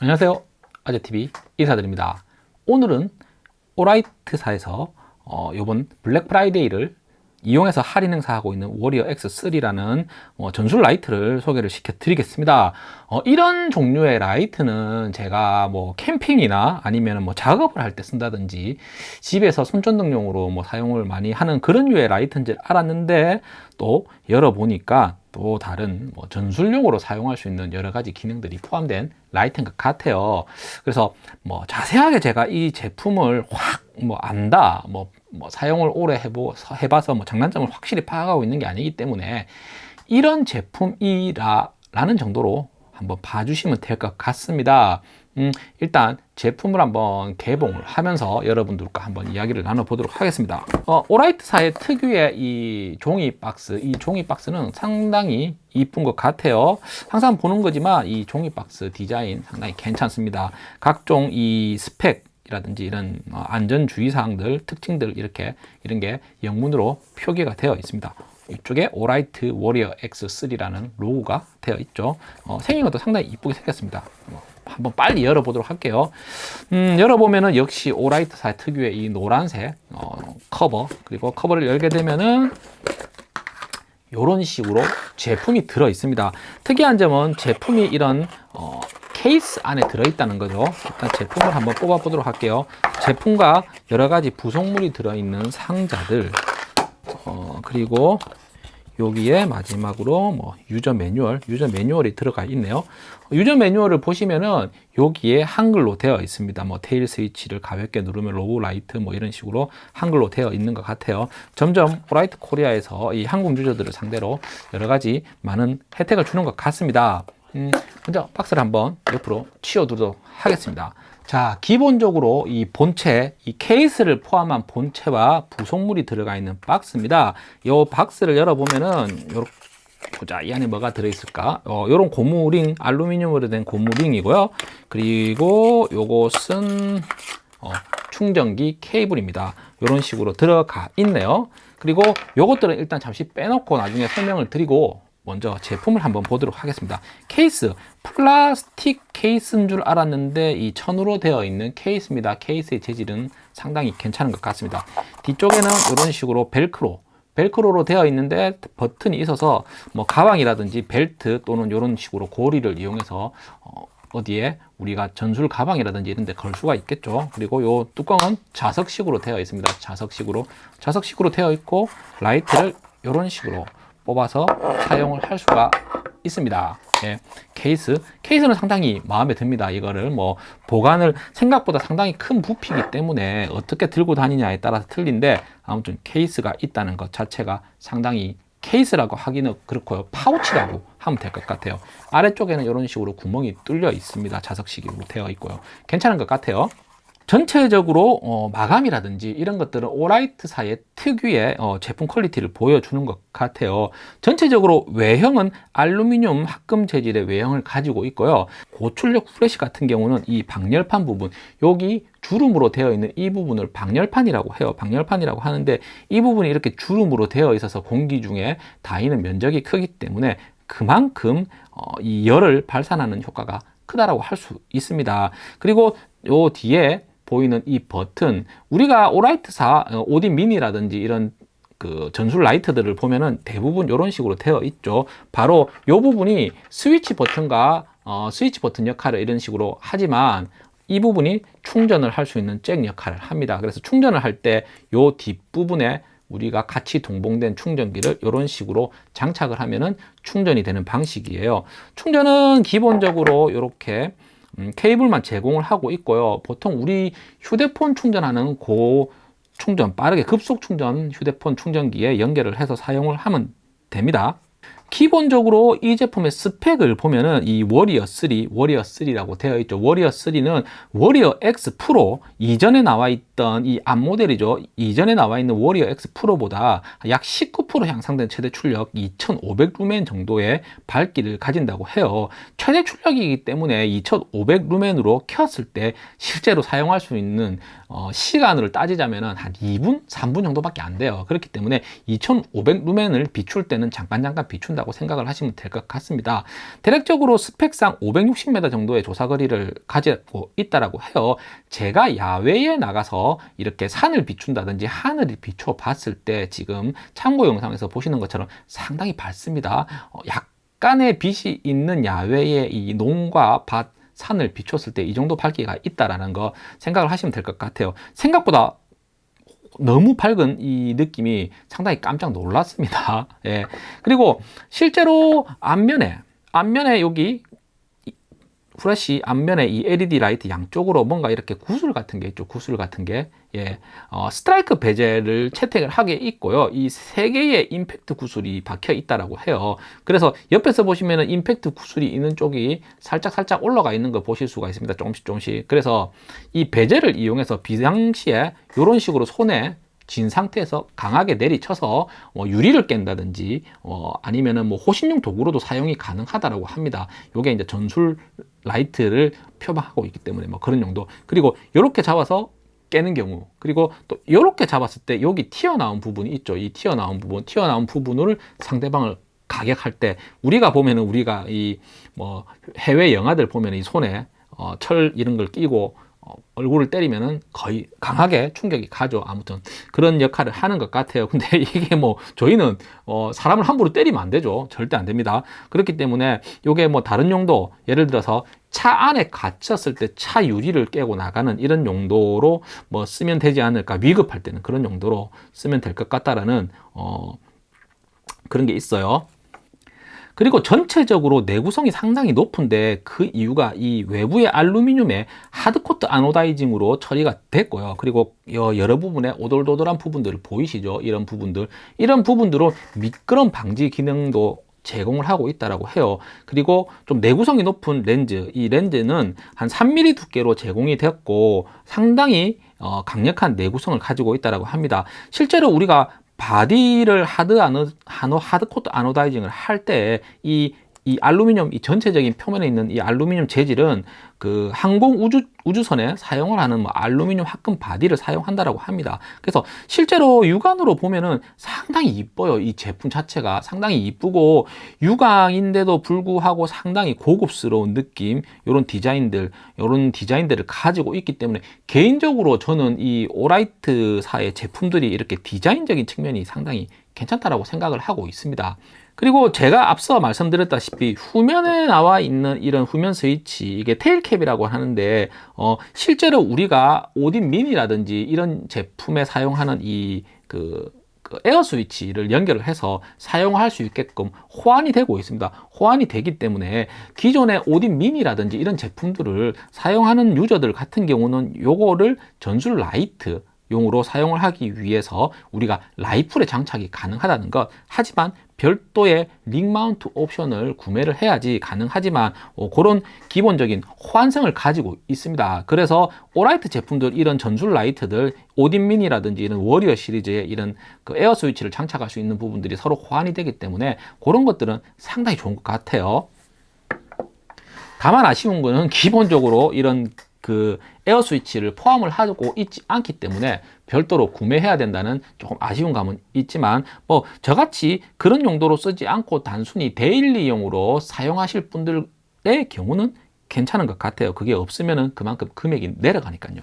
안녕하세요. 아재TV 인사드립니다. 오늘은 오라이트사에서 어, 이번 블랙 프라이데이를 이용해서 할인 행사하고 있는 워리어 X3라는 어, 전술 라이트를 소개를 시켜 드리겠습니다. 어, 이런 종류의 라이트는 제가 뭐 캠핑이나 아니면 뭐 작업을 할 때 쓴다든지 집에서 손전등용으로 뭐 사용을 많이 하는 그런 류의 라이트인 줄 알았는데 또 열어보니까 또 다른 뭐 전술용으로 사용할 수 있는 여러 가지 기능들이 포함된 라이트인 것 같아요. 그래서 뭐 자세하게 제가 이 제품을 확 뭐 안다 뭐, 뭐 사용을 오래 해보, 해봐서 뭐 장단점을 확실히 파악하고 있는 게 아니기 때문에 이런 제품이라 라는 정도로 한번 봐주시면 될 것 같습니다 음, 일단 제품을 한번 개봉을 하면서 여러분들과 한번 이야기를 나눠보도록 하겠습니다. 어, 오라이트사의 특유의 이 종이 박스 이 종이 박스는 상당히 이쁜 것 같아요. 항상 보는 거지만 이 종이 박스 디자인 상당히 괜찮습니다. 각종 이 스펙 이라든지 이런 어, 안전주의 사항들 특징들 이렇게 이런 게 영문으로 표기가 되어 있습니다. 이쪽에 오라이트 워리어 X3라는 로고가 되어 있죠. 어, 생긴 것도 상당히 이쁘게 생겼습니다. 어, 한번 빨리 열어보도록 할게요. 음, 열어보면은 역시 오라이트사 특유의 이 노란색 어, 커버 그리고 커버를 열게 되면은 이런 식으로 제품이 들어 있습니다. 특이한 점은 제품이 이런 어, 케이스 안에 들어있다는 거죠. 일단 제품을 한번 뽑아 보도록 할게요. 제품과 여러 가지 부속물이 들어있는 상자들 어, 그리고 여기에 마지막으로 뭐 유저 매뉴얼, 유저 매뉴얼이 들어가 있네요. 유저 매뉴얼을 보시면은 여기에 한글로 되어 있습니다. 뭐 tail 스위치를 가볍게 누르면 로고 라이트 뭐 이런 식으로 한글로 되어 있는 것 같아요. 점점 오라이트 코리아에서 이 한국 유저들을 상대로 여러 가지 많은 혜택을 주는 것 같습니다. 음, 먼저 박스를 한번 옆으로 치워두도록 하겠습니다. 자 기본적으로 이 본체 이 케이스를 포함한 본체와 부속물이 들어가 있는 박스입니다. 이 박스를 열어보면은 요렇게 보자. 이 안에 뭐가 들어있을까? 어, 요런 고무링 알루미늄으로 된 고무링이고요. 그리고 요것은 어, 충전기 케이블입니다. 이런 식으로 들어가 있네요. 그리고 요것들은 일단 잠시 빼놓고 나중에 설명을 드리고 먼저 제품을 한번 보도록 하겠습니다. 케이스 플라스틱 케이스인 줄 알았는데 이 천으로 되어 있는 케이스입니다. 케이스의 재질은 상당히 괜찮은 것 같습니다. 뒤쪽에는 이런 식으로 벨크로 벨크로로 되어 있는데 버튼이 있어서 뭐 가방이라든지 벨트 또는 이런 식으로 고리를 이용해서 어, 어디에 우리가 전술 가방이라든지 이런 데 걸 수가 있겠죠. 그리고 이 뚜껑은 자석식으로 되어 있습니다. 자석식으로 자석식으로 되어 있고 라이트를 이런 식으로 뽑아서 사용을 할 수가 있습니다. 예, 케이스. 케이스는 상당히 마음에 듭니다. 이거를 뭐 보관을 생각보다 상당히 큰 부피이기 때문에 어떻게 들고 다니냐에 따라서 틀린데 아무튼 케이스가 있다는 것 자체가 상당히 케이스라고 하기는 그렇고요 파우치라고 하면 될 것 같아요. 아래쪽에는 이런 식으로 구멍이 뚫려 있습니다. 자석식으로 되어 있고요. 괜찮은 것 같아요 전체적으로 어, 마감이라든지 이런 것들은 오라이트사의 특유의 어, 제품 퀄리티를 보여주는 것 같아요. 전체적으로 외형은 알루미늄 합금 재질의 외형을 가지고 있고요. 고출력 후레쉬 같은 경우는 이 방열판 부분 여기 주름으로 되어 있는 이 부분을 방열판이라고 해요. 방열판이라고 하는데 이 부분이 이렇게 주름으로 되어 있어서 공기 중에 닿이는 면적이 크기 때문에 그만큼 어, 이 열을 발산하는 효과가 크다라고 할 수 있습니다. 그리고 요 뒤에 보이는 이 버튼 우리가 오라이트사 어, 오딘 미니라든지 이런 그 전술 라이트들을 보면은 대부분 이런 식으로 되어 있죠. 바로 이 부분이 스위치 버튼과 어, 스위치 버튼 역할을 이런 식으로 하지만 이 부분이 충전을 할 수 있는 잭 역할을 합니다. 그래서 충전을 할 때 이 뒷부분에 우리가 같이 동봉된 충전기를 이런 식으로 장착을 하면은 충전이 되는 방식이에요. 충전은 기본적으로 이렇게 음, 케이블만 제공을 하고 있고요. 보통 우리 휴대폰 충전하는 고 충전 빠르게 급속 충전 휴대폰 충전기에 연결을 해서 사용을 하면 됩니다 기본적으로 이 제품의 스펙을 보면은 이 워리어 3, 워리어 3라고 되어 있죠. 워리어 3는 워리어 X 프로 이전에 나와 있던 이 앞 모델이죠. 이전에 나와 있는 워리어 X 프로보다 약 19% 향상된 최대 출력 2500 루멘 정도의 밝기를 가진다고 해요. 최대 출력이기 때문에 2500 루멘으로 켰을 때 실제로 사용할 수 있는 어, 시간을 따지자면 한 2분, 3분 정도밖에 안 돼요. 그렇기 때문에 2500 루멘을 비출 때는 잠깐 잠깐 비춘다 있다고 생각을 하시면 될 것 같습니다. 대략적으로 스펙상 560m 정도의 조사 거리를 가지고 있다라고 해요. 제가 야외에 나가서 이렇게 산을 비춘다든지 하늘을 비춰 봤을 때 지금 참고 영상에서 보시는 것처럼 상당히 밝습니다. 어, 약간의 빛이 있는 야외의 이 농과 밭 산을 비췄을 때 이 정도 밝기가 있다라는 거 생각을 하시면 될 것 같아요. 생각보다 너무 밝은 이 느낌이 상당히 깜짝 놀랐습니다. 예. 그리고 실제로 앞면에 앞면에 여기 프레시 앞면에 이 LED 라이트 양쪽으로 뭔가 이렇게 구슬 같은 게 있죠. 구슬 같은 게. 예. 어, strike bezel을 채택을 하고 있고요. 이 세 개의 임팩트 구슬이 박혀 있다라고 해요. 그래서 옆에서 보시면은 임팩트 구슬이 있는 쪽이 살짝 살짝 올라가 있는 걸 보실 수가 있습니다. 조금씩 조금씩. 그래서 이 bezel을 이용해서 비상시에 이런 식으로 손에 진 상태에서 강하게 내리쳐서 뭐 유리를 깬다든지 어, 아니면은 뭐 호신용 도구로도 사용이 가능하다라고 합니다. 요게 이제 전술 라이트를 표방하고 있기 때문에 뭐 그런 용도 그리고 이렇게 잡아서 깨는 경우 그리고 또 이렇게 잡았을 때 여기 튀어나온 부분이 있죠 이 튀어나온 부분 튀어나온 부분을 상대방을 가격할 때 우리가 보면은 우리가 이 뭐 해외 영화들 보면 이 손에 어, 철 이런 걸 끼고 어, 얼굴을 때리면은 거의 강하게 충격이 가죠. 아무튼 그런 역할을 하는 것 같아요. 근데 이게 뭐 저희는 어, 사람을 함부로 때리면 안 되죠. 절대 안 됩니다. 그렇기 때문에 이게 뭐 다른 용도 예를 들어서 차 안에 갇혔을 때 차 유리를 깨고 나가는 이런 용도로 뭐 쓰면 되지 않을까 위급할 때는 그런 용도로 쓰면 될 것 같다라는 어, 그런 게 있어요. 그리고 전체적으로 내구성이 상당히 높은데 그 이유가 이 외부의 알루미늄의 하드코트 아노다이징으로 처리가 됐고요. 그리고 여러 부분에 오돌도돌한 부분들 보이시죠? 이런 부분들. 이런 부분들로 미끄럼 방지 기능도 제공을 하고 있다라고 해요. 그리고 좀 내구성이 높은 렌즈, 이 렌즈는 한 3mm 두께로 제공이 됐고 상당히 어, 강력한 내구성을 가지고 있다라고 합니다. 실제로 우리가 바디를 hard 아노, 하노 hard coat anodizing을 할 때 이 이 알루미늄 이 전체적인 표면에 있는 이 알루미늄 재질은 그 항공 우주 우주선에 사용을 하는 뭐 알루미늄 합금 바디를 사용한다라고 합니다. 그래서 실제로 육안으로 보면은 상당히 이뻐요. 이 제품 자체가 상당히 이쁘고 유광인데도 불구하고 상당히 고급스러운 느낌, 이런 디자인들, 이런 디자인들을 가지고 있기 때문에 개인적으로 저는 이 오라이트사의 제품들이 이렇게 디자인적인 측면이 상당히 괜찮다라고 생각을 하고 있습니다. 그리고 제가 앞서 말씀드렸다시피 후면에 나와 있는 이런 후면 스위치 이게 테일캡이라고 하는데 어, 실제로 우리가 오딘 미니라든지 이런 제품에 사용하는 이그 그 에어 스위치를 연결을 해서 사용할 수 있게끔 호환이 되고 있습니다. 호환이 되기 때문에 기존의 오딘 미니라든지 이런 제품들을 사용하는 유저들 같은 경우는 요거를 전술 라이트 용으로 사용을 하기 위해서 우리가 라이플에 장착이 가능하다는 것. 하지만 별도의 ring mount 옵션을 구매를 해야지 가능하지만 어, 그런 기본적인 호환성을 가지고 있습니다. 그래서 오라이트 제품들 이런 전술 라이트들 오딘 미니라든지 이런 워리어 시리즈의 이런 그 에어 스위치를 장착할 수 있는 부분들이 서로 호환이 되기 때문에 그런 것들은 상당히 좋은 것 같아요. 다만 아쉬운 거는 기본적으로 이런 그 에어 스위치를 포함을 하고 있지 않기 때문에 별도로 구매해야 된다는 조금 아쉬운 감은 있지만 뭐 저같이 그런 용도로 쓰지 않고 단순히 daily용으로 사용하실 분들의 경우는 괜찮은 것 같아요. 그게 없으면 그만큼 금액이 내려가니까요.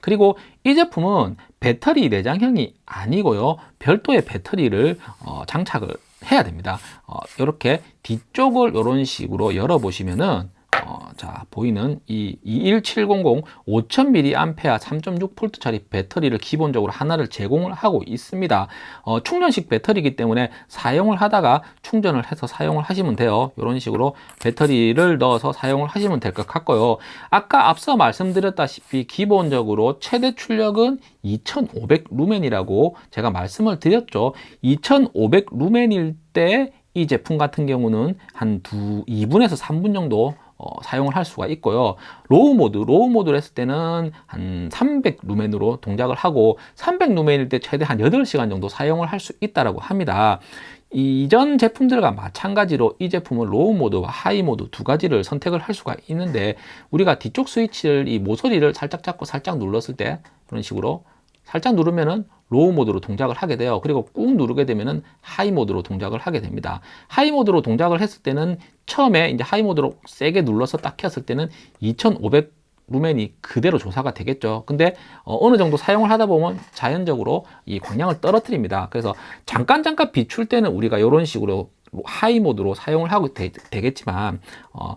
그리고 이 제품은 배터리 내장형이 아니고요. 별도의 배터리를 어, 장착을 해야 됩니다. 어, 이렇게 뒤쪽을 이런 식으로 열어 보시면은 어, 자 보이는 이 21700 5000mAh 3.6V짜리 배터리를 기본적으로 하나를 제공을 하고 있습니다. 어, 충전식 배터리이기 때문에 사용을 하다가 충전을 해서 사용을 하시면 돼요. 이런 식으로 배터리를 넣어서 사용을 하시면 될 것 같고요. 아까 앞서 말씀드렸다시피 기본적으로 최대 출력은 2500 루멘이라고 제가 말씀을 드렸죠. 2500 루멘일 때 이 제품 같은 경우는 한 두, 2분에서 3분 정도 어, 사용을 할 수가 있고요. low mode low mode를 했을 때는 한 300 루멘으로 동작을 하고 300 루멘일 때 최대 한 8시간 정도 사용을 할 수 있다고 합니다. 이전 제품들과 마찬가지로 이 제품은 low mode와 high mode 두 가지를 선택을 할 수가 있는데 우리가 뒤쪽 스위치를 이 모서리를 살짝 잡고 살짝 눌렀을 때 그런 식으로 살짝 누르면은 low mode로 동작을 하게 돼요. 그리고 꾹 누르게 되면은 high mode로 동작을 하게 됩니다. high mode로 동작을 했을 때는 처음에 이제 high mode로 세게 눌러서 딱 켰을 때는 2500 루멘이 그대로 조사가 되겠죠. 근데 어, 느 정도 사용을 하다 보면 자연적으로 이 광량을 떨어뜨립니다. 그래서 잠깐 잠깐 비출 때는 우리가 이런 식으로 high mode로 사용을 하고 되, 겠지만 어,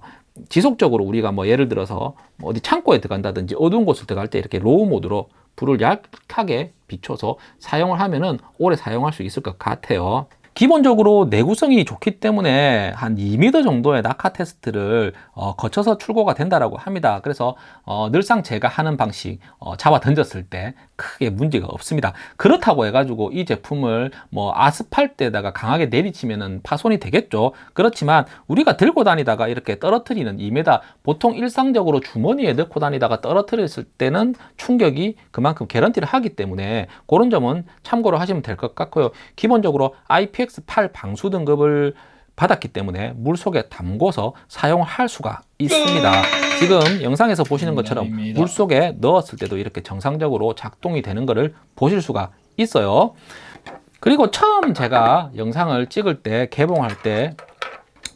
지속적으로 우리가 뭐 예를 들어서 뭐 어디 창고에 들어간다든지 어두운 곳을 들어갈 때 이렇게 low mode로 불을 약하게 비춰서 사용을 하면은 오래 사용할 수 있을 것 같아요. 기본적으로 내구성이 좋기 때문에 한 2m 정도의 낙하 테스트를 어, 거쳐서 출고가 된다라고 합니다. 그래서 어, 늘상 제가 하는 방식 어, 잡아 던졌을 때 크게 문제가 없습니다. 그렇다고 해가지고 이 제품을 뭐 아스팔트에다가 강하게 내리치면은 파손이 되겠죠. 그렇지만 우리가 들고 다니다가 이렇게 떨어뜨리는 2m 보통 일상적으로 주머니에 넣고 다니다가 떨어뜨렸을 때는 충격이 그만큼 개런티를 하기 때문에 그런 점은 참고로 하시면 될 것 같고요. 기본적으로 IPX PX8 방수 등급을 받았기 때문에 물 속에 담궈서 사용할 수가 있습니다. 지금 영상에서 보시는 것처럼 물 속에 넣었을 때도 이렇게 정상적으로 작동이 되는 것을 보실 수가 있어요. 그리고 처음 제가 영상을 찍을 때 개봉할 때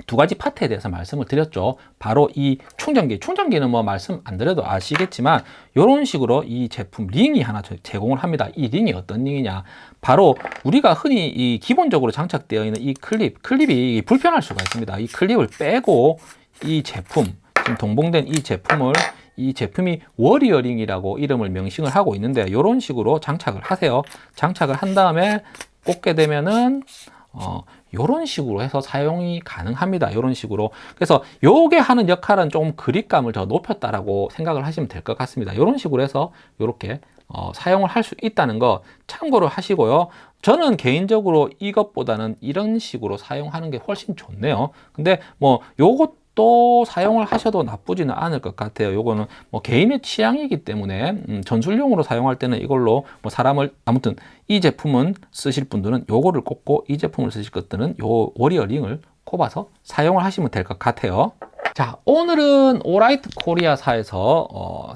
두 가지 파트에 대해서 말씀을 드렸죠. 바로 이 충전기. 충전기는 뭐 말씀 안 드려도 아시겠지만 이런 식으로 이 제품 링이 하나 제공을 합니다. 이 링이 어떤 링이냐? 바로 우리가 흔히 이 기본적으로 장착되어 있는 이 클립, 클립이 불편할 수가 있습니다. 이 클립을 빼고 이 제품, 지금 동봉된 이 제품을 이 제품이 워리어링이라고 이름을 명칭을 하고 있는데 이런 식으로 장착을 하세요. 장착을 한 다음에 꽂게 되면은 어, 이런 식으로 해서 사용이 가능합니다. 이런 식으로. 그래서 요게 하는 역할은 좀 그립감을 더 높였다라고 생각을 하시면 될 것 같습니다. 이런 식으로 해서 이렇게 어, 사용을 할 수 있다는 거 참고로 하시고요. 저는 개인적으로 이것보다는 이런 식으로 사용하는 게 훨씬 좋네요. 근데 뭐 요것 또 사용을 하셔도 나쁘지는 않을 것 같아요. 요거는 뭐 개인의 취향이기 때문에 음, 전술용으로 사용할 때는 이걸로 뭐 사람을 아무튼 이 제품은 쓰실 분들은 요거를 꽂고 이 제품을 쓰실 것들은 요 워리어 링을 꼽아서 사용을 하시면 될 것 같아요. 자 오늘은 오라이트 코리아사에서 어,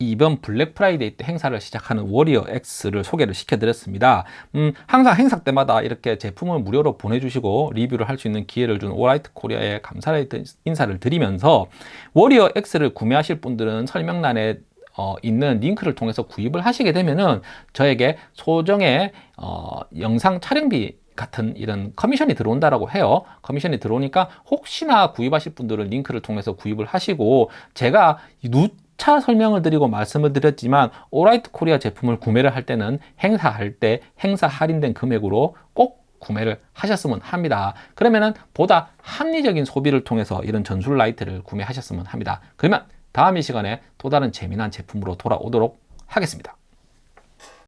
이번 블랙 프라이데이 때 행사를 시작하는 워리어 X를 소개를 시켜드렸습니다. 음, 항상 행사 때마다 이렇게 제품을 무료로 보내주시고 리뷰를 할 수 있는 기회를 준 오라이트 코리아에 감사의 인사를 드리면서 워리어 X를 구매하실 분들은 설명란에 어, 있는 링크를 통해서 구입을 하시게 되면은 저에게 소정의 어, 영상 촬영비 같은 이런 커미션이 들어온다라고 해요. 커미션이 들어오니까 혹시나 구입하실 분들은 링크를 통해서 구입을 하시고 제가 누 차 설명을 드리고 말씀을 드렸지만 오라이트 코리아 제품을 구매를 할 때는 행사할 때 행사 할인된 금액으로 꼭 구매를 하셨으면 합니다. 그러면은 보다 합리적인 소비를 통해서 이런 전술 라이트를 구매하셨으면 합니다. 그러면 다음 이 시간에 또 다른 재미난 제품으로 돌아오도록 하겠습니다.